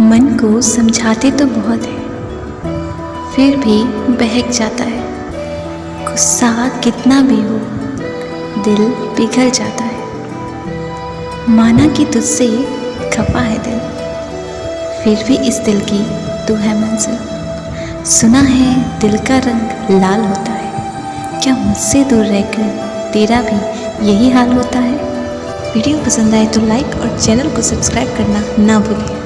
मन को समझाते तो बहुत है, फिर भी बहक जाता है। गुस्सा कितना भी हो, दिल पिघल जाता है। माना कि तुझसे खफा है दिल, फिर भी इस दिल की तू है मंजिल। सुना है दिल का रंग लाल होता है, क्या मुझसे दूर रहकर तेरा भी यही हाल होता है? वीडियो पसंद आए तो लाइक और चैनल को सब्सक्राइब करना ना भूलें।